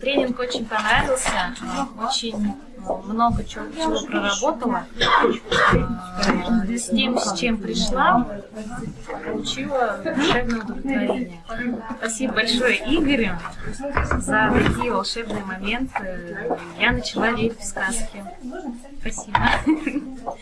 Тренинг очень понравился, очень много чего, чего проработала. С тем, с чем пришла, получила волшебное удовлетворение. Спасибо большое Игорю за такие волшебные моменты. Я начала верить в сказки. Спасибо.